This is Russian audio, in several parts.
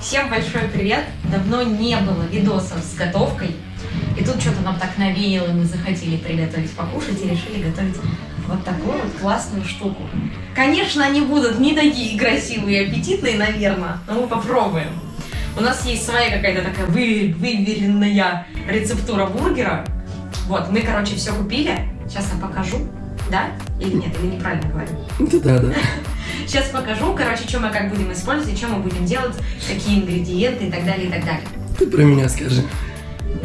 Всем большой привет! Давно не было видосов с готовкой. И тут что-то нам так навеяло, мы захотели приготовить покушать и решили готовить вот такую вот классную штуку. Конечно, они будут не такие красивые и аппетитные, наверное, но мы попробуем. У нас есть своя какая-то такая вы, выверенная рецептура бургера. Вот, мы, короче, все купили. Сейчас я покажу. Да? Или нет? Или неправильно говорю? Да, да. Сейчас покажу, короче, что мы как будем использовать, что мы будем делать, какие ингредиенты и так далее, и так далее. Ты про меня скажи.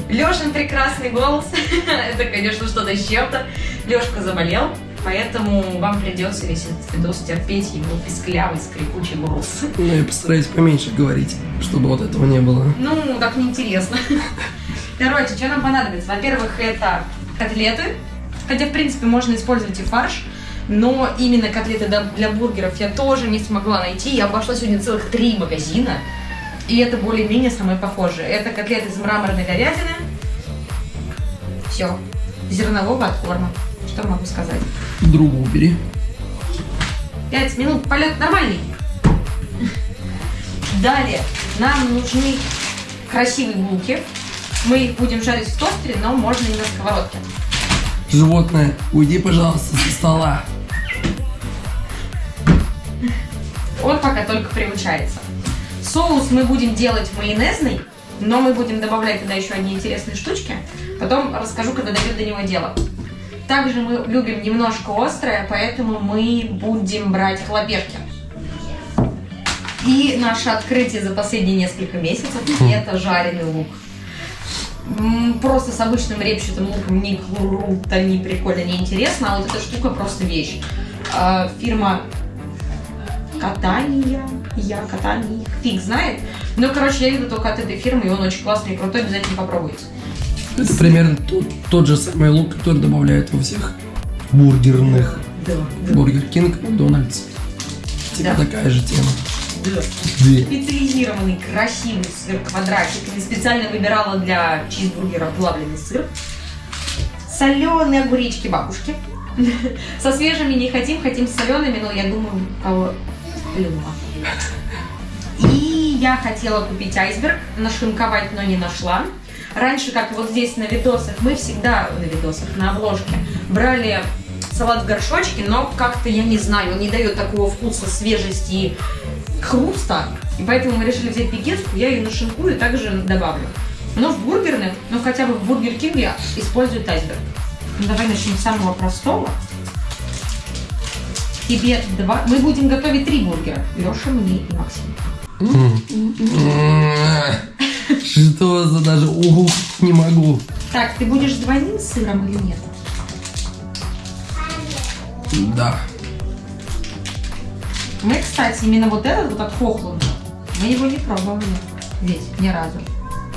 Лешин прекрасный голос. Это, конечно, что-то с чем-то. Лешка заболел, поэтому вам придется весь этот видос терпеть его писклявый, скрипучий голос. Ну, я постараюсь поменьше говорить, чтобы вот этого не было. Ну, так неинтересно. Короче, что нам понадобится? Во-первых, это котлеты. Хотя, в принципе, можно использовать и фарш. Но именно котлеты для- бургеров я тоже не смогла найти. Я обошла сегодня целых три магазина. И это более-менее самое похожее. Это котлеты из мраморной говядины. Все. Зернового откорма. Что могу сказать? Другу убери. Пять минут, полет нормальный. Далее нам нужны красивые булки. Мы их будем жарить в тостере, но можно и на сковородке. Животное, уйди, пожалуйста, со стола. Он пока только приучается. Соус мы будем делать майонезный, но мы будем добавлять туда еще одни интересные штучки. Потом расскажу, когда дойдет до него дело. Также мы любим немножко острое, поэтому мы будем брать хлопешки. И наше открытие за последние несколько месяцев – это жареный лук. Просто с обычным репчатым луком ни круто, ни прикольно, не интересно, а вот эта штука просто вещь. А, Фирма катания, я катание, фиг знает. Ну, короче, я видела только от этой фирмы, и он очень классный и крутой, обязательно попробуйте. Это примерно тот, тот же самый лук, который добавляют во всех бургерных. Да, Бургер Кинг, Макдональдс. Типа Да. такая же тема. да. Две. Специализированный, красивый сыр квадратик. Я специально выбирала для чизбургера плавленый сыр. Соленые огуречки бабушки. Со свежими не хотим, хотим с солеными, но я думаю, кого любого. И я хотела купить айсберг, нашинковать, но не нашла. Раньше, как вот здесь на видосах, мы всегда на видосах, на обложке, брали салат в горшочке, но как-то, я не знаю, он не дает такого вкуса, свежести и хруста. И поэтому мы решили взять пекинскую, я ее нашинкую и также добавлю. Но в бургерных, ну хотя бы в Бургер Кинге используют айсберг. Ну, давай начнем с самого простого. Тебе два. Мы будем готовить три бургера. Леша, мне и Максим. Что за даже угу не могу. Так, ты будешь двойным сыром или нет? Да. Мы, кстати, именно вот этот вот от Хохлунда, мы его не пробовали здесь ни разу.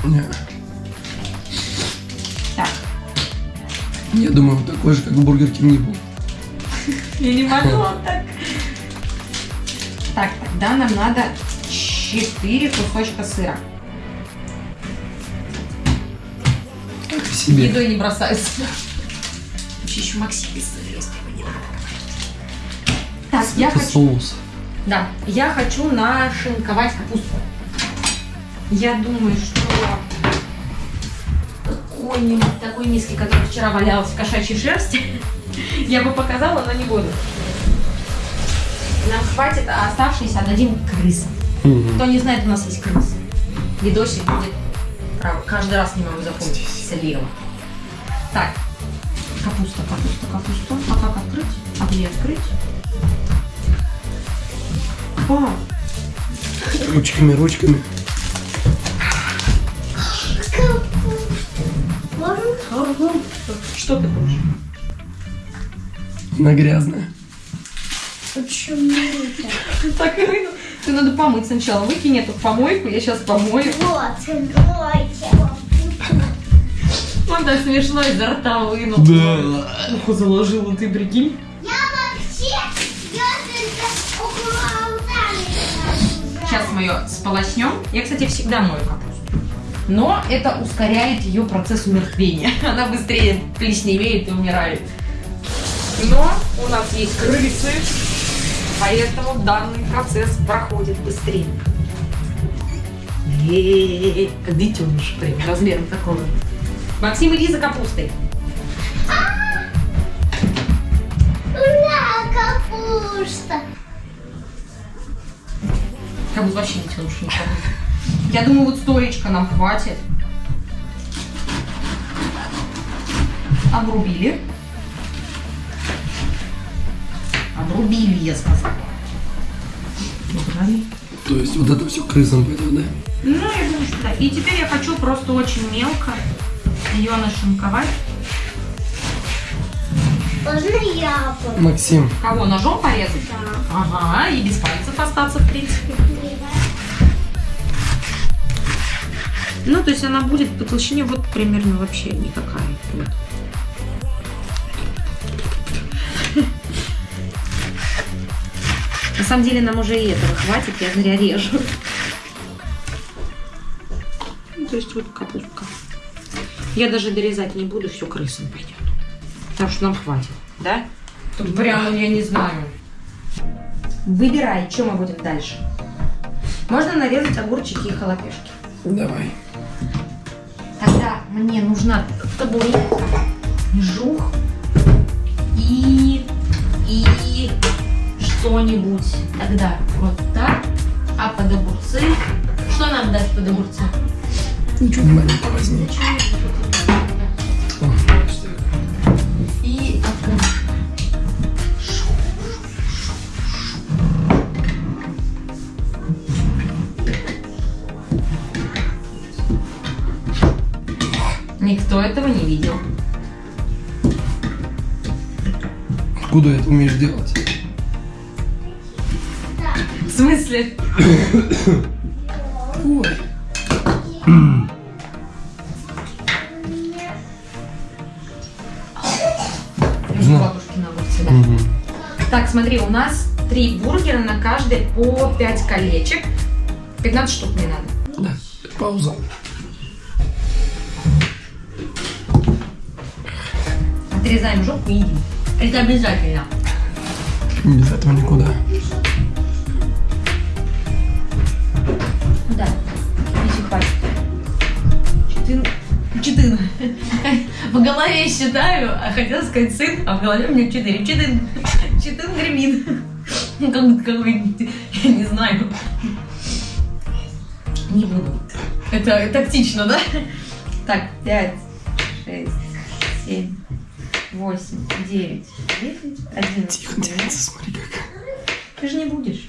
Не. Так, Я думаю, он такой же, как в Бургер Кинге был. Я не могла так. Так, тогда нам надо 4 кусочка сыра. Себе. Едой не бросаются. Вообще еще Максим без сыра есть, его не надо говорить. Так, я хочу... соус. Да, я хочу нашинковать капусту. Я думаю, что какой-нибудь такой миски, который вчера валялась в кошачьей шерсти, я бы показала, но не буду. Нам хватит, а оставшиеся отдадим крысам. Мгм. Кто не знает, у нас есть крысы. Видосик будет. Право, каждый раз не могу запомнить. Слева. Так. Капуста, капуста, капуста. А как открыть? А где открыть? А, Ручками, ручками. что ты хочешь? Она грязная. Почему это? Так и. Ты надо помыть сначала. Выкинь эту помойку, я сейчас помою. Вот, мойте. Он так смешно изо рта вынул. Да. Ухо заложила, ты прикинь. Я вообще. Сейчас мы ее сполоснем. Я, кстати, всегда мою капусту. Но это ускоряет ее процесс умертвения. Она быстрее плесневеет и умирает. Но у нас есть крысы, поэтому данный процесс проходит быстрее. Э-э-э, Как детеныш, прям размером такого. Максим, иди за капустой. Ура, капуста. Как будто вообще детеныш никого. Я думаю, вот стоечка нам хватит. Обрубили. Обрубили, я сказала. Убрали. То есть вот это все крысам пойдет, да? Ну, я думаю, что да. И теперь я хочу просто очень мелко ее нашинковать. Можно я? Максим, Кого, ножом порезать? Да. Ага, и без пальцев остаться, в принципе. Ну, то есть она будет по толщине вот примерно вообще никакая. Вот. Самом деле нам уже и этого хватит, я зря режу. Ну, то есть вот капустка. Я даже дорезать не буду, все крысам пойдет. Потому что нам хватит, да? Тут прямо, я не знаю. Выбирай, что мы будем дальше. Можно нарезать огурчики и халапешки. давай. Тогда мне нужна табурет, жух что-нибудь. Тогда вот так. А под огурцы... Что нам дать под огурцы? Ничего маленького возьми. И окрошка. Никто этого не видел. Откуда это умеешь делать? В смысле? Ой. Да. Мгм. Так, смотри, у нас три бургера на каждый по 5 колечек. 15 штук мне надо. Да, пауза. Отрезаем жопу и едим. Это обязательно. Без этого никуда. Голове считаю, а хотела сказать сын, а в голове у меня четыре. Четын. Четын гремит. Ну, Как будто какой я не знаю. Не буду. Это тактично, да? Так, пять, шесть, семь, восемь, девять, десять, одиннадцать. Тихо, девица, смотри как. Ты же не будешь.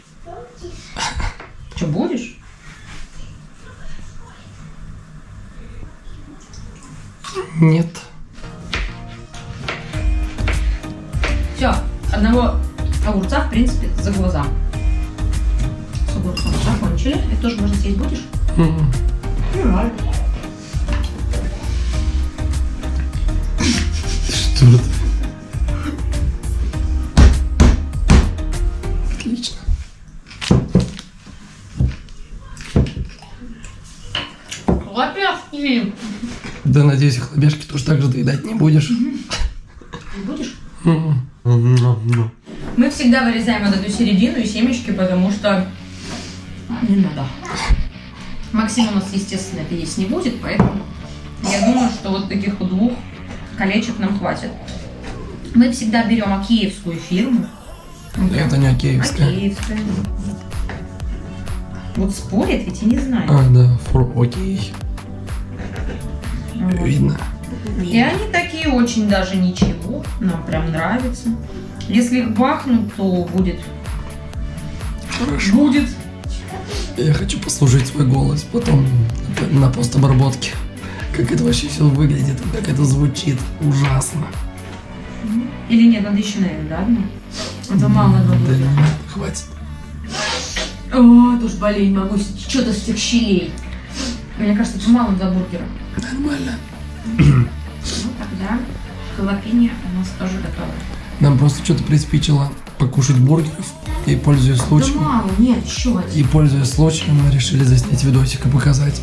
Доедать не будешь. Будешь? Мгм. Ну, Мы всегда вырезаем вот эту середину и семечки, потому что не надо. Максим у нас, естественно, это есть не будет, поэтому я думаю, что вот таких вот двух колечек нам хватит. Мы всегда берем акеевскую фирму. Это не океевская. Акеевская. Вот спорят, ведь я не знаю. А, да, фру, окей. Вот. Видно. И они такие очень даже ничего. Нам прям нравится. Если их бахнуть, то будет. Хорошо. Будет. Я хочу послушать свой голос потом на- постобработке. Как это вообще все выглядит, как это звучит. Ужасно. Или нет, надо еще, наверное, да, одну? Это мало Да было. нет, хватит. О, тоже болеть могу. Что-то с тех щелей. Мне кажется, это мало для бургера. Нормально. Тогда халапеньо у нас тоже готово. Нам просто что-то приспичило покушать бургеров. И пользуясь Да случаем, мало, нет, еще и пользуясь случаем, мы решили заснять видосик и показать.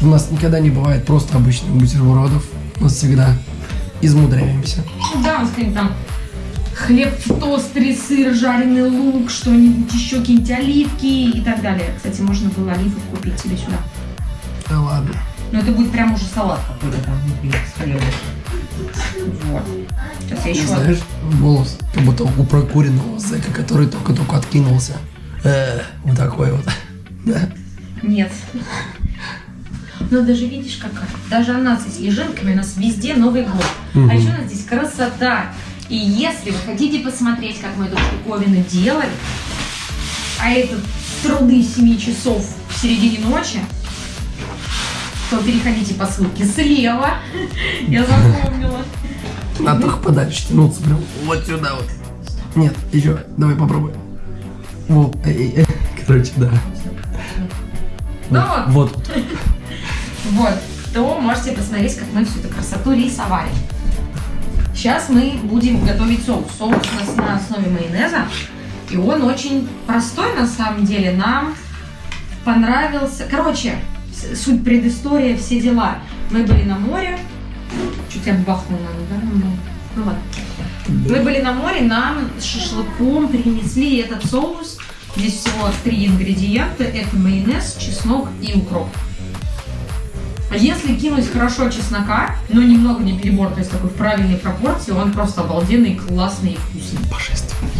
У нас никогда не бывает просто обычных бутербродов. Мы всегда измудряемся. Ну да, у нас там хлеб в тостере, сыр, жареный лук, что-нибудь еще, какие-нибудь оливки и так далее. Кстати, можно было оливок купить себе сюда. Да ладно. Ну это будет прям уже салат какой-то там внутри с. Вот. Сейчас я еще... Знаешь, голос, как будто у прокуренного зэка, который только-только откинулся. Э, вот такой вот. Да. Нет. Ну даже видишь какая. Даже она с снежинками, у нас везде Новый год. Мгм. А еще у нас здесь красота. И если вы хотите посмотреть, как мы эту штуковину делали, а это труды 7 часов в середине ночи, то переходите по ссылке слева. Я запомнила. Надо только подальше тянуться, прям вот сюда вот. Нет, еще, давай попробуй. Вот, эй, эй, короче, да. Ну Вот. Вот, то можете посмотреть, как мы всю эту красоту рисовали. Сейчас мы будем готовить соус. Соус у нас на основе майонеза. И он очень простой на самом деле. Нам понравился... Короче, суть предыстория, все дела. Мы были на море. Чуть я бахнула, да? Ну, ну ладно. Мы были на море, нам с шашлыком принесли этот соус. Здесь всего три ингредиента. Это майонез, чеснок и укроп. А Если кинуть хорошо чеснока, но немного не перебор, то есть такой в правильной пропорции, он просто обалденный, классный и вкусный. Божественно.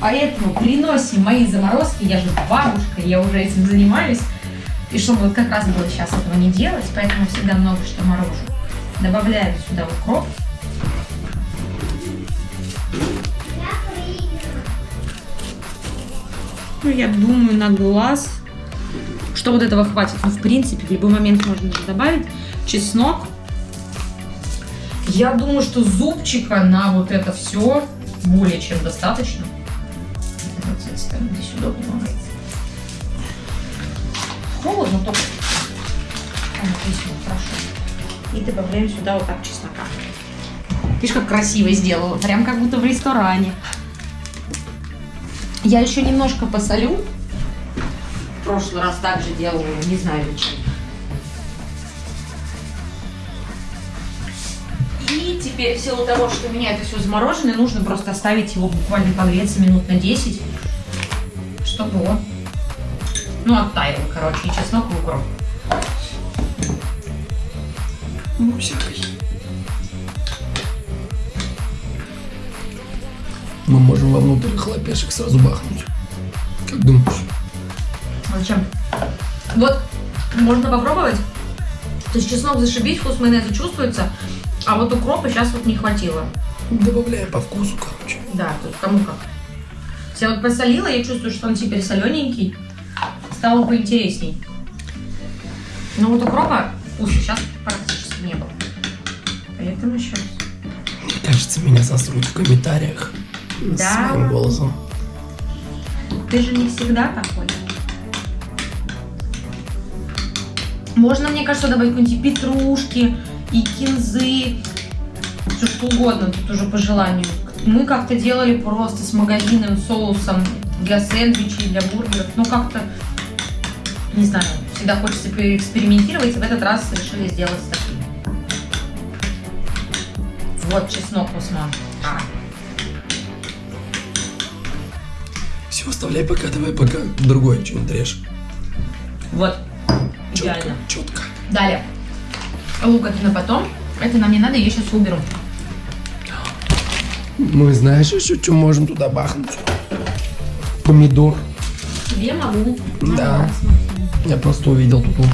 Поэтому приносим мои заморозки, я же бабушка, я уже этим занимаюсь. И чтобы вот как раз было сейчас этого не делать, поэтому всегда много что морожу. Добавляем сюда укроп. Ну, я думаю, на глаз, что вот этого хватит. Ну, в принципе, в любой момент можно добавить чеснок. Я думаю, что зубчика на вот это все более чем достаточно. Вот этой стороны здесь удобно. Холодно только. А, здесь вот хорошо. И добавляем сюда вот так чеснока. Видишь, как красиво сделала. Прям как будто в ресторане. Я еще немножко посолю. В прошлый раз также делала, не знаю зачем. И теперь в силу того, что у меня это все заморожено, нужно просто оставить его буквально погреться минут на 10, чтобы он, ну, оттаял, короче, и чеснок, и укроп. Ну, всякой. Мы можем вовнутрь хлопешек сразу бахнуть. Как думаешь? Зачем? Вот, можно попробовать. То есть чеснок зашибись, вкус майонеза чувствуется, а вот укропа сейчас вот не хватило. Добавляем по вкусу, короче. Да, тут кому как. Я вот посолила, я чувствую, что он теперь солененький. Стало поинтересней. Но вот укропа вкуса сейчас практически не было. Поэтому еще раз. Мне кажется, меня сосрут в комментариях. Да. Своим голосом. Ты же не всегда такой. Можно, мне кажется, добавить какой-нибудь и петрушки, и кинзы, все что угодно, тут уже по желанию. Мы как-то делали просто с магазинным соусом для сэндвичей, для бургеров. Ну, как-то, не знаю, всегда хочется экспериментировать, в этот раз решили сделать с таким. Вот чеснок, Усман. А, Все, оставляй пока, давай пока другое что-нибудь режь. вот, Четко, идеально. четко. Далее. Лук это на потом. Это нам не надо, я сейчас уберу. Мы знаешь еще, что можем туда бахнуть? Помидор. Я могу. Да. Я просто увидел тут вот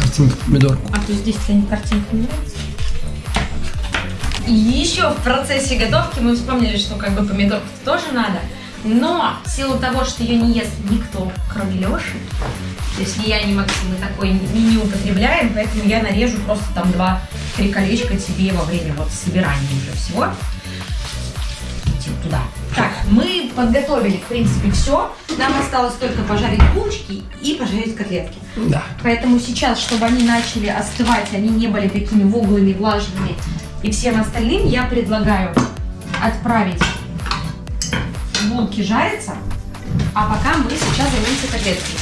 картинка помидорку. А то здесь тебе картинка не нравится? И еще в процессе готовки мы вспомнили, что как бы помидорку тоже надо. Но в силу того, что ее не ест никто, кроме Леши, то есть я, ни Максим, мы такой не, не употребляем, поэтому я нарежу просто там два-три колечка тебе во время вот собирания уже всего. Туда. Так, мы подготовили, в принципе, все. Нам осталось только пожарить булочки и пожарить котлетки. Да. Поэтому сейчас, чтобы они начали остывать, они не были такими воглыми, влажными и всем остальным, я предлагаю отправить булки жариться, а пока мы сейчас займемся котлетками.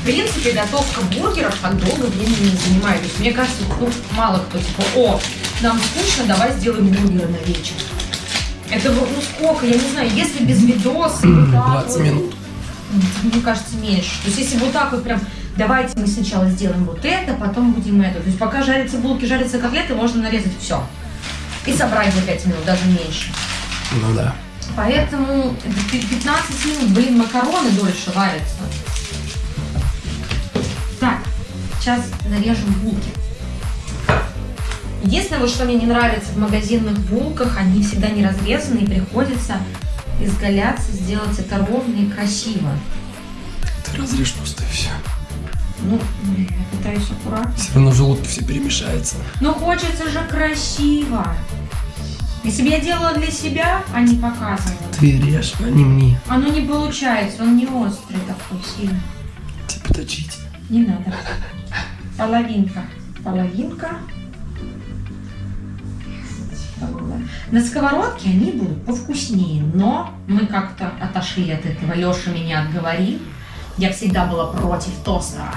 В принципе, готовка бургеров так долго времени не занимает. То есть, мне кажется, ну, мало кто типа, о, нам скучно, давай сделаем бургеры на вечер. Это вот, ну сколько, я не знаю, если без видоса, и вот так 20 вот, минут. мне кажется, меньше. То есть, если вот так вот прям давайте мы сначала сделаем вот это, потом будем это. То есть пока жарятся булки, жарятся котлеты, можно нарезать все. И собрать за 5 минут, даже меньше. Ну да. Поэтому 15 минут, блин, макароны дольше варятся. Так, сейчас нарежем булки. Единственное, вот что мне не нравится в магазинных булках, они всегда не разрезаны и приходится изгаляться, сделать это ровно и красиво. Ты разрежь просто и все. Ну, я пытаюсь аккуратно. Все равно в желудке все перемешается. Но хочется же красиво. Если бы я делала для себя, а не показывала. Ты режь, а не мне. Оно не получается, он не острый такой сильно. Типа точить. Не надо. Половинка. Половинка. На сковородке они будут повкуснее, но мы как-то отошли от этого. Леша меня отговорил. Я всегда была против тостера.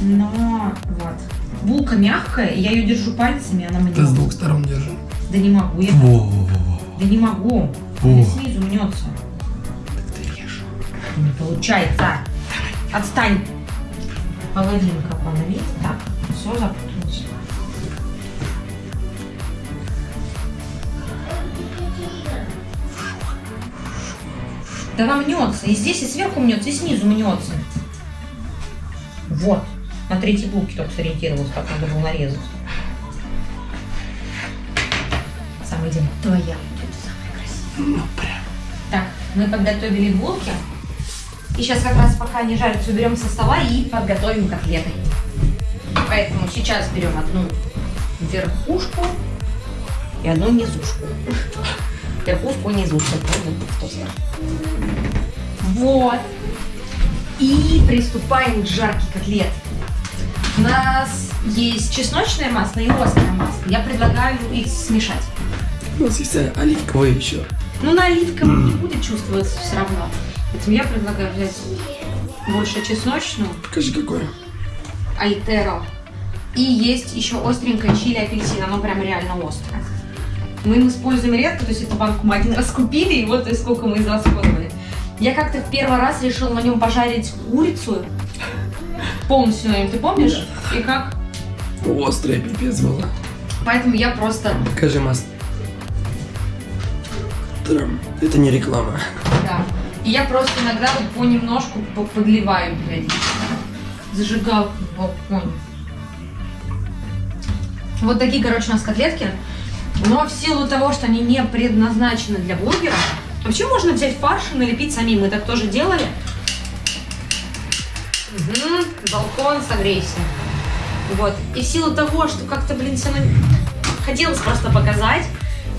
Но вот. Булка мягкая, я ее держу пальцами, она мне... Ты с двух сторон держи. Да не могу, я... Во-во-во. Да не могу. Она снизу мнется. Ты режь. Не получается. Отстань. Половинка половинка. Так, все запуталось. Да она мнется. И здесь, и сверху мнется, и снизу мнется. Вот. На третьей булке только сориентировалась, как надо было нарезать. Самый день. Твоя будет самая красивая. Ну прям. Так, мы подготовили булки. И сейчас как раз пока они жарятся, уберем со стола и подготовим котлеты. Поэтому сейчас берем одну верхушку и одну низушку. Верхушку и низушку. Вот. И приступаем к жарке котлет. У нас есть чесночное масло и острое масло. Я предлагаю их смешать. У нас есть оливковое еще. Ну, на оливковом не будет чувствоваться все равно. Поэтому я предлагаю взять больше чесночную, Покажи какое. альтеро. И есть еще остренькое чили апельсин, оно прям реально острое. Мы им используем редко, то есть эту банку мы один раз купили, и вот и сколько мы израсходовали. Я как-то в первый раз решила на нем пожарить курицу. Полностью на нем, ты помнишь? И как? Острое пипец было. Поэтому я просто, Покажи масло. Это не реклама. да. И я просто иногда вот понемножку по- подливаю периодически. Зажигалку в балконе. Вот такие, короче, у нас котлетки. Но в силу того, что они не предназначены для бургера, вообще можно взять фарш и налепить самим. Мы так тоже делали. Угу, балкон, согрейся. Вот. И в силу того, что как-то, блин, все равно хотелось просто показать,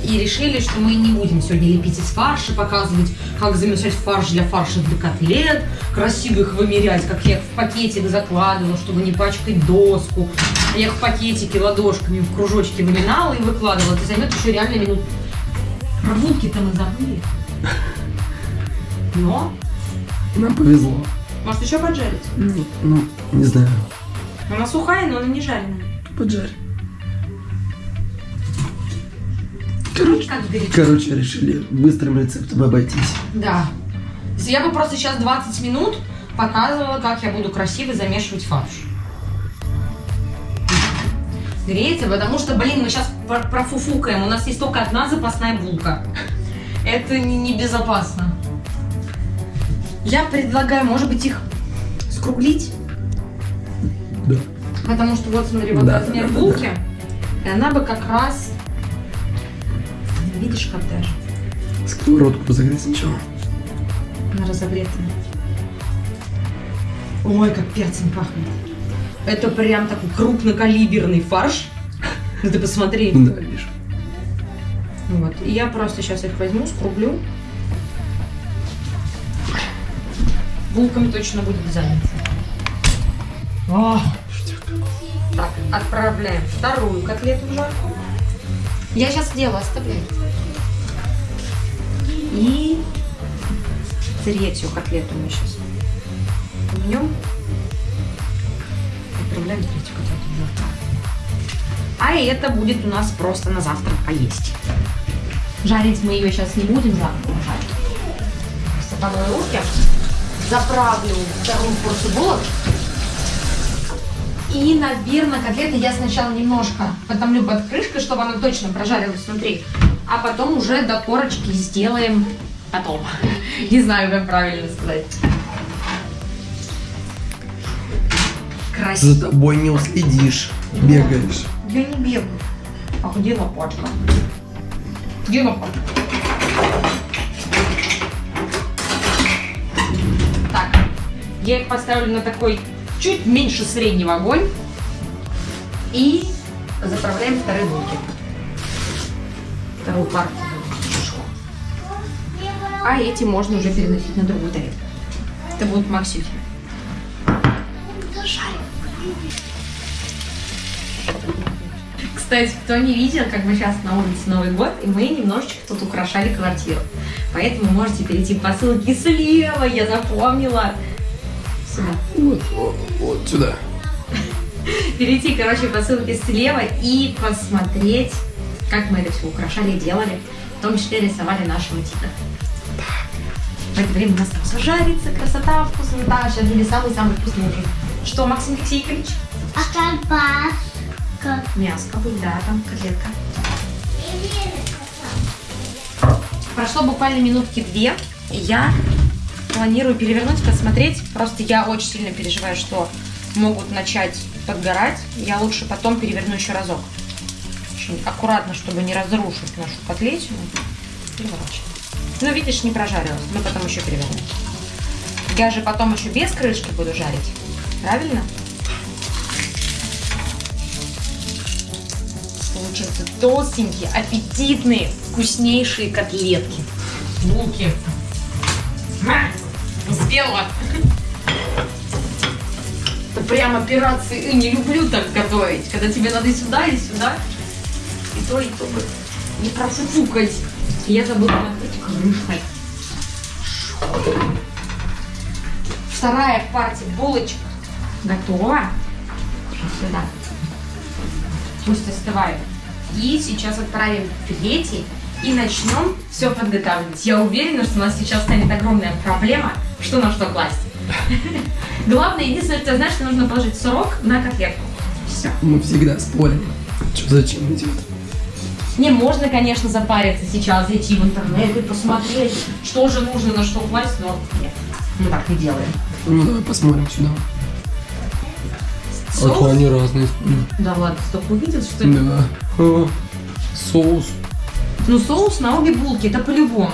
и решили, что мы не будем сегодня лепить из фарша, показывать, как замешать фарш для фарша для котлет, красиво их вымерять, как я их в пакетик закладывала, чтобы не пачкать доску. Я их в пакетике ладошками в кружочки выминала и выкладывала. Это займет еще реально минут. Про булки-то мы забыли. Но, Нам повезло. может еще поджарить? Ну, ну, не знаю. Она сухая, но она не жареная. Поджарь. Короче. Короче, решили быстрым рецептом обойтись. Да. Я бы просто сейчас 20 минут показывала, как я буду красиво замешивать фарш. Греется, потому что, блин, мы сейчас про- профуфукаем. У нас есть только одна запасная булка. Это не- небезопасно. Я предлагаю, может быть, их скруглить. Да. Потому что вот смотри, вот Да, размер да, да, булки. И она бы как раз... Видишь, как даже? Сковородку разогреть сначала. Она разогретая. Ой, как перцем пахнет. Это прям такой крупнокалиберный фарш. Ну ты посмотри. Да, вижу. Вот. И я просто сейчас их возьму, скруглю. Булками точно будет занято. О! Так, отправляем вторую котлету в жарку. Я сейчас дело оставляю. И третью котлету мы сейчас пнем. Отправляем третью в жарку. А это будет у нас просто на завтрак поесть. Жарить мы ее сейчас не будем завтра жарить. Просто помою руки. заправлю вторую порцию булок. И, наверное, котлеты я сначала немножко потомлю под крышкой, чтобы она точно прожарилась внутри. А потом уже до корочки сделаем потом. Не знаю, как правильно сказать. Красиво. За тобой не уследишь. Бегаешь. Я не бегаю. А где лопатка? Где лопатка? Так, я их поставлю на такой чуть меньше среднего огонь. И заправляем вторые булки. Вторую партию. А эти можно уже переносить на другую тарелку. Это будут максюхи. Кстати, кто не видел, как мы сейчас на улице Новый год, и мы немножечко тут украшали квартиру. Поэтому можете перейти по ссылке слева, я запомнила. Сюда. Вот, вот, вот сюда. Перейти, короче, по ссылке слева и посмотреть, как мы это все украшали, делали. В том числе рисовали нашего тигра. В это время у нас там все жарится, красота, вкуснота. Сейчас были самый-самый вкусный ужин. Что, Максим Алексеевич? А колбаска? Мяско будет, да, там котлетка. Прошло буквально минутки две, я планирую перевернуть, посмотреть. Просто я очень сильно переживаю, что могут начать подгорать. Я лучше потом переверну еще разок. Очень аккуратно, чтобы не разрушить нашу котлетину. Переворачиваю. Ну, видишь, не прожарилась. Мы потом еще перевернем. Я же потом еще без крышки буду жарить. Правильно? Получаются толстенькие, аппетитные, вкуснейшие котлетки. Булки. Ма! Успела. Это прям операции. И не люблю так готовить, когда тебе надо и сюда, и сюда. И то, и то не профуфукать. И Я забыла накрыть крышкой. Вторая партия булочек готова. Сюда. Пусть остывает. И сейчас отправим третий и начнем все подготавливать. Я уверена, что у нас сейчас станет огромная проблема, что на что класть. Главное, единственное, что знаешь, что нужно положить сырок на котлетку. Все. Мы всегда спорим. Что зачем идет? Не, можно, конечно, запариться сейчас, зайти в интернет и посмотреть, что же нужно на что класть, но нет, мы так не делаем. Ну давай посмотрим сюда. А то они разные. Да ладно, ты только увидел, что ли? Да. А, Соус. Ну, соус на обе булки, это по-любому.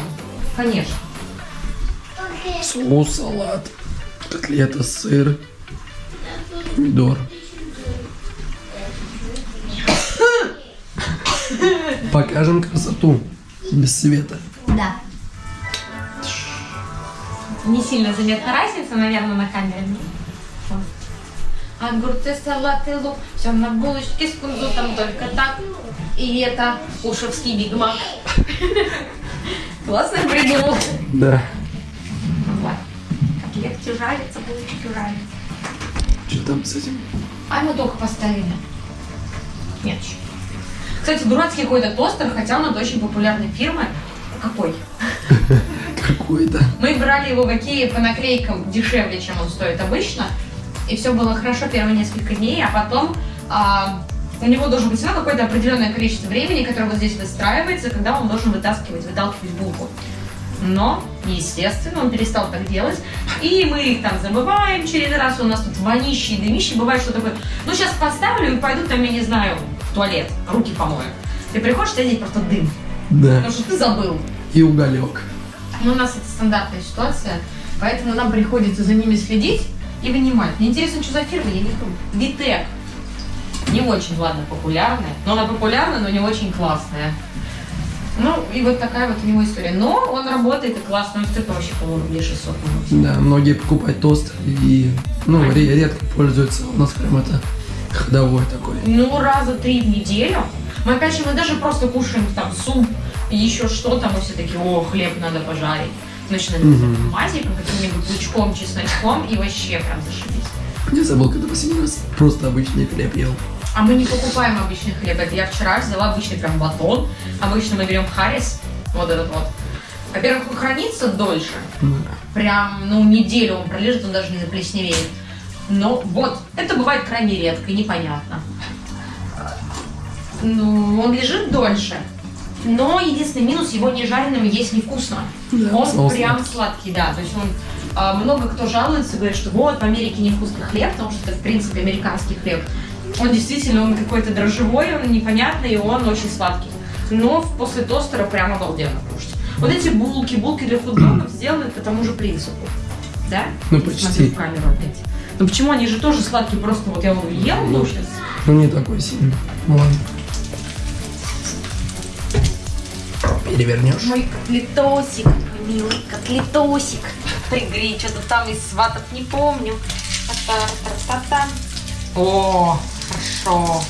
Конечно. Соус, салат. Котлета, сыр. Помидор. Покажем красоту. Без света. Да. Не сильно заметна разница, наверное, на камере. Огурцы, салаты, лук, все на булочке с кунжутом, только так. И это ушевский бигмак. Классно придумал. Да. Котлетки жарятся, булочки жарятся. Что там с этим? А мы только поставили. Нет еще. Кстати, дурацкий какой-то тостер, хотя он от очень популярной фирмы. Какой? Какой-то. Мы брали его в Икее по наклейкам дешевле, чем он стоит обычно. И все было хорошо первые несколько дней, а потом а, у него должен быть всегда какое-то определенное количество времени, которое вот здесь выстраивается, когда он должен вытаскивать, выталкивать булку. Но, естественно, он перестал так делать. И мы их там забываем через раз. У нас тут вонищи и. Бывает, что такое, ну сейчас поставлю и пойду там, я не знаю, в туалет, руки помою. Ты приходишь, тебя здесь просто дым. Да. Потому что ты забыл. И уголек. Ну, у нас это стандартная ситуация, поэтому нам приходится за ними следить и вынимать. Мне интересно, что за фирма, я не помню. Витек. Не очень, ладно, популярная. Но она популярная, но не очень классная. Ну, и вот такая вот у него история. Но он работает и классно, он стоит вообще, по-моему, рублей 600 минут. Да, многие покупают тост и ну, ре- редко пользуются. У нас прям это ходовой такой. Ну, раза три в неделю. Мы, конечно, мы даже просто кушаем там суп и еще что-то, мы все таки о, хлеб надо пожарить. Начинаем Мгм. мазиком, каким-нибудь лучком, чесночком и вообще прям зашибись. Я забыл, когда последний раз просто обычный хлеб ел. А мы не покупаем обычный хлеб. Это я вчера взяла обычный прям батон. Обычно мы берем харис, вот этот вот. Во-первых, он хранится дольше. Да. прям, ну, неделю он пролежит, он даже не заплесневеет. Но вот, это бывает крайне редко и непонятно. Ну, он лежит дольше. Но единственный минус, его не жареным есть невкусно. Да, он прям сладкий, да. То есть он а, много кто жалуется, говорит, что вот в Америке невкусный хлеб, потому что это, в принципе, американский хлеб. Он действительно, он какой-то дрожжевой, он непонятный, и он очень сладкий. Но после тостера прям обалденно кушать. Вот эти булки, булки для хот-догов сделаны по тому же принципу. Да? Ну, Смотрю почти. в камеру опять. Ну почему они же тоже сладкие, просто вот я вот ел, ну, сейчас. Ну, не такой сильный. Ну, ладно. Перевернешь. Мой котлетосик, милый котлетосик. Пригри, что-то там из сватов не помню. О, хорошо.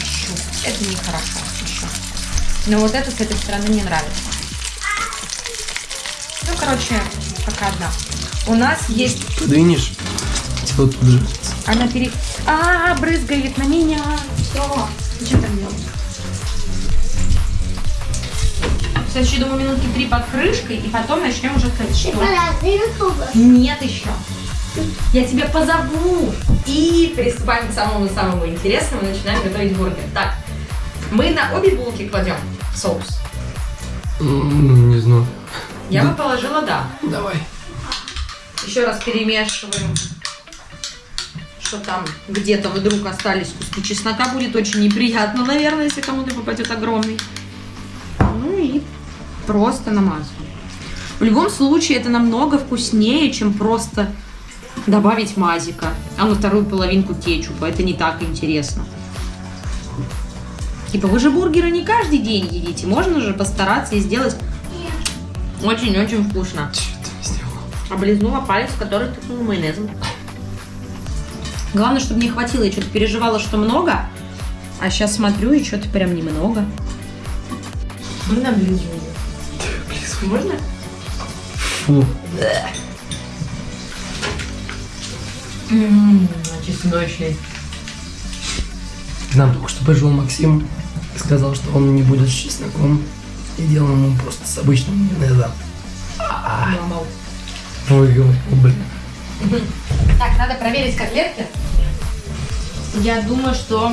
Хорошо. Это нехорошо. Хорошо. Но вот это с этой стороны не нравится. Ну, короче, пока одна. У нас есть... Подвинешь. Вот тут же. Она пере... А, брызгает на меня. Все. Что там делать? Еще, думаю, минутки три под крышкой, и потом начнем уже. Что? Нет еще. Я тебя позову. И приступаем к самому-самому интересному. Начинаем готовить бургер. Так, мы на обе булки кладем соус. Не знаю. Я Да. бы положила да. Давай. Еще раз перемешиваем. Что там где-то вдруг остались куски чеснока. Будет очень неприятно, наверное, если кому-то попадет огромный. Просто намазываем. В любом случае это намного вкуснее, чем просто добавить мазика, а на вторую половинку кетчупа. Это не так интересно. Типа вы же бургеры не каждый день едите. Можно же постараться и сделать очень-очень вкусно. Облизнула палец, который тыкнул майонезом. Главное, чтобы не хватило. Я что-то переживала, что много. А сейчас смотрю, и что-то прям немного. Можно облизывать? Можно? Фу. Ммм, чесночный. К нам только что пришел Максим сказал, что он не будет с чесноком. И делал ему просто с обычным майонезом. Ой, блин. Так, надо проверить котлетки. Я думаю, что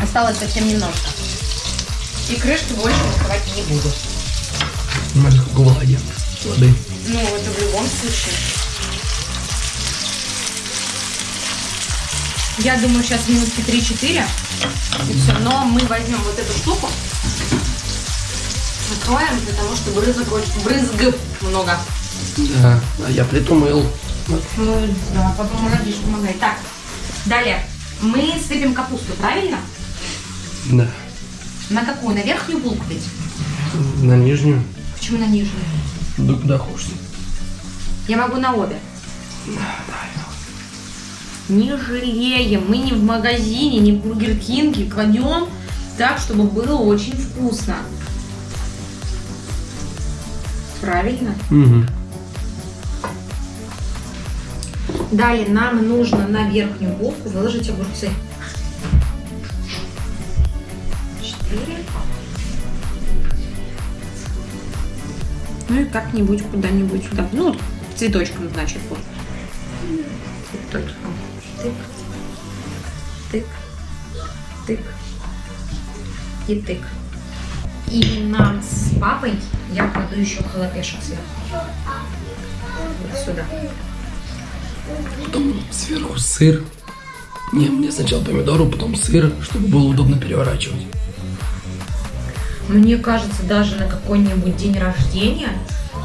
осталось совсем немножко. И крышки больше открывать не буду. Сколько влаги. Воды. Ну, это в любом случае. Я думаю, сейчас минутки 3-4. И все. Но мы возьмем вот эту штуку. Накроем, потому что брызг, брызг много. Да. А я плиту мыл. Ну, да, потом родишь, помогай. Так, далее. Мы сыпем капусту, правильно? Да. На какую? На верхнюю булку ведь? На нижнюю. Почему на нижнюю? Да куда хочешь. Я могу на обе. Не жалеем. Мы не в магазине, не в Бургер Кинге. Кладем так, чтобы было очень вкусно. Правильно? Угу. Далее нам нужно на верхнюю булку выложить огурцы. Ну и как-нибудь куда-нибудь сюда. Ну, вот цветочком, значит, вот. Цветочком. Тык. Тык. Тык. И тык. И нам с папой я кладу еще халапешек сверху. Вот сюда. Потом сверху сыр. Не, мне сначала помидору, потом сыр, чтобы было удобно переворачивать. Мне кажется, даже на какой-нибудь день рождения,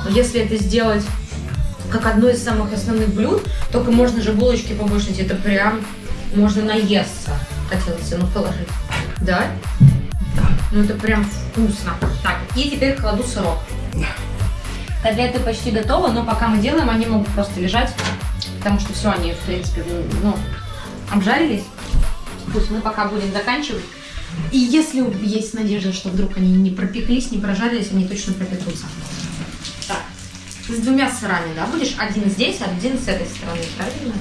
если это сделать как одно из самых основных блюд, только можно же булочки побольше, это прям можно наесться. Хотелось ну положить. Да? Ну это прям вкусно. Так, и теперь кладу сырок. Котлеты почти готовы, но пока мы делаем, они могут просто лежать, потому что все, они, в принципе, ну, обжарились. Пусть мы пока будем заканчивать. И если есть надежда, что вдруг они не пропеклись, не прожарились, они точно пропекутся. Так, с двумя сырами, да, будешь? Один здесь, один с этой стороны, правильно?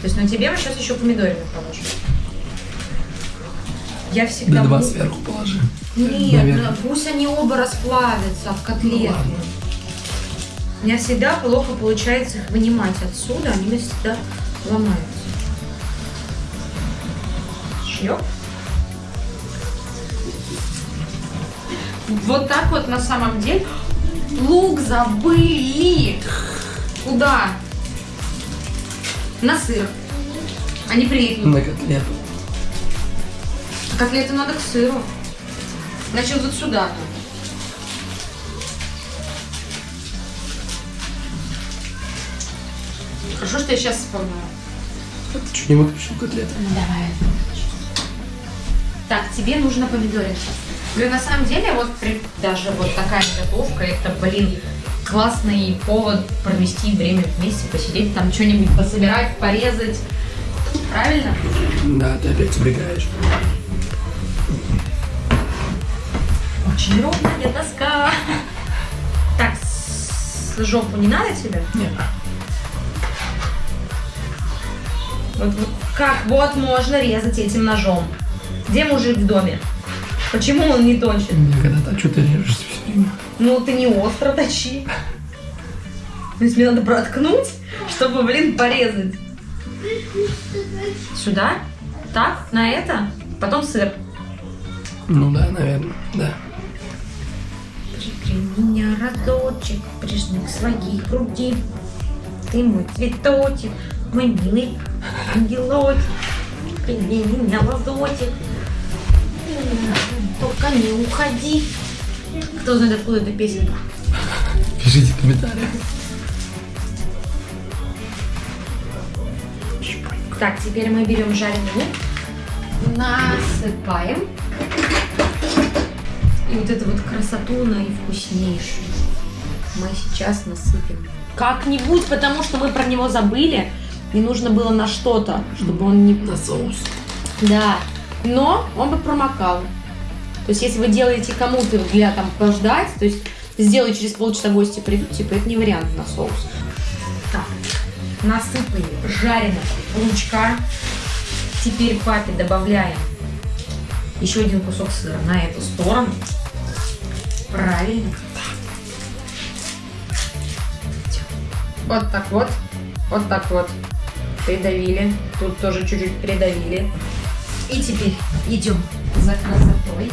То есть на тебе мы сейчас еще помидорины положим. Я всегда... Да два буду- сверху положи. Нет, Наверное. ну, пусть они оба расплавятся в котлету. Ладно. У меня всегда плохо получается их вынимать отсюда, они всегда ломаются. Шлеп. Вот так вот на самом деле. Лук забыли. Куда? На сыр. Они приехали. На котлету. А котлеты надо к сыру. Значит, вот сюда. Хорошо, что я сейчас вспомнила. Чуть не выключил котлету. Ну, давай. Так, тебе нужно помидоры. Блин, на самом деле, вот при- даже вот такая готовка, это, блин, классный повод провести время вместе, посидеть там, что-нибудь пособирать, порезать. Правильно? Да, ты опять убегаешь. Очень ровная доска. Так, с- жопу не надо тебе? Нет. Вот, вот как вот можно резать этим ножом? Где мужик в доме? Почему он не точит? Я когда-то, а что ты режешься все время? Ну, ты не остро точи. То есть мне надо проткнуть, чтобы, блин, порезать. Сюда? Так? На это? Потом сыр. Ну да, наверное, да. Прикрой меня разочек, прижми к своей груди. Ты мой цветочек, мой милый ангелочек. Прими меня лазотик. Только не уходи. Кто знает, откуда эта песенка? Пишите в комментариях. Так, теперь мы берем жареный лук, насыпаем. И вот эту вот красоту наивкуснейшую мы сейчас насыпем. Как-нибудь, потому что мы про него забыли. И нужно было на что-то, чтобы он не... На соус. Да. Но он бы промокал. То есть, если вы делаете кому-то для там пождать, то есть сделай через полчаса гости придут, типа, это не вариант на соус. Так, насыпали жареного лучка. Теперь папе добавляем еще один кусок сыра на эту сторону. Правильно. Вот так вот. Вот так вот. Придавили. Тут тоже чуть-чуть придавили. И теперь идем за красотой.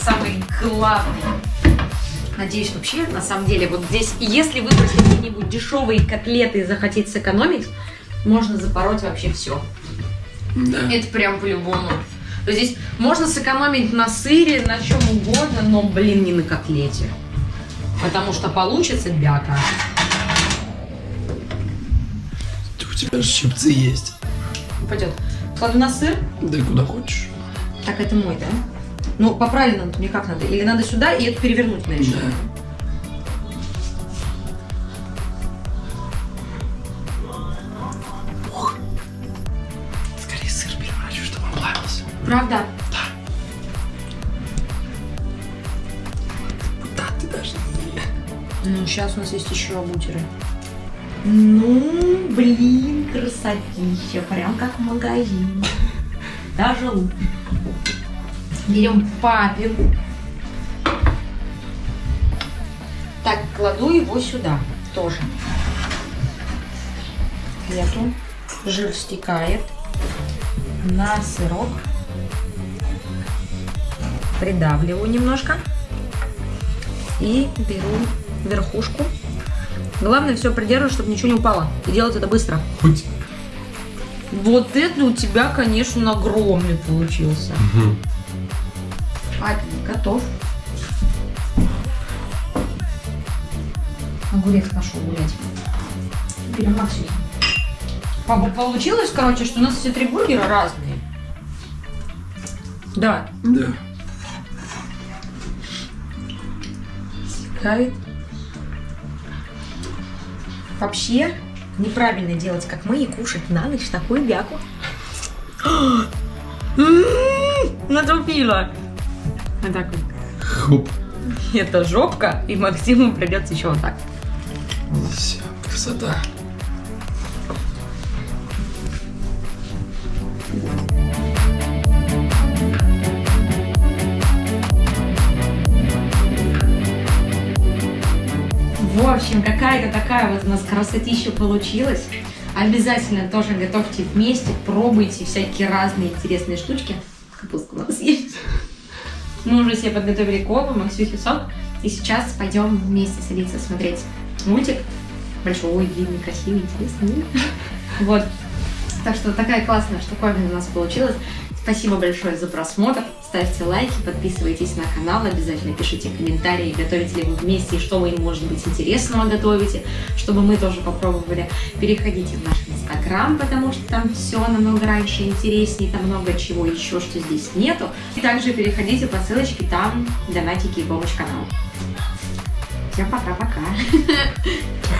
Самый главный. Надеюсь, вообще, на самом деле, вот здесь, если выбрать какие-нибудь дешевые котлеты и захотеть сэкономить, можно запороть вообще все. Да. Это прям по-любому. Здесь можно сэкономить на сыре, на чем угодно, но, блин, не на котлете. Потому что получится бяка. У тебя же щипцы есть. Пойдет. Кладу на сыр. Да и куда хочешь. Так, это мой, да? Ну, по правильному мне как надо? Или надо сюда и это перевернуть на решетку? Да. Ух. Скорее сыр переворачивай, чтобы он плавился. Правда? Да, ты даже не... Ну, сейчас у нас есть еще бутеры. Ну, блин, красотища. Прям как в магазине. Даже лучше. Берем папин. Так, кладу его сюда тоже. Эту. Жир стекает на сырок. Придавливаю немножко. И беру верхушку. Главное все придерживать, чтобы ничего не упало. И делать это быстро. Хоть. Вот это у тебя, конечно, огромный получился. Папин готов. Огурец пошел гулять. Папа, получилось, короче, что у нас все три бургера разные. Да. Да. Кайт. Вообще неправильно делать, как мы, и кушать на ночь такую бяку. Натупила. Вот так вот. Хоп. Это жопка, и Максиму придется еще вот так. Все, красота. Вообще общем, какая-то такая вот у нас красотища получилась. Обязательно тоже готовьте вместе, пробуйте всякие разные интересные штучки. Капустку надо съесть. Мы уже себе подготовили колбу, Максюхи сок. И сейчас пойдем вместе садиться смотреть мультик. Большой, длинный, красивый, интересный. Вот. Так что такая классная штуковина у нас получилась. Спасибо большое за просмотр. Ставьте лайки, подписывайтесь на канал, обязательно пишите комментарии, готовите ли вы вместе и что вы, может быть, интересного готовите, чтобы мы тоже попробовали. Переходите в наш инстаграм, потому что там все намного раньше интереснее, там много чего еще, что здесь нету. И также переходите по ссылочке, там донатики и помощь каналу. Всем пока-пока.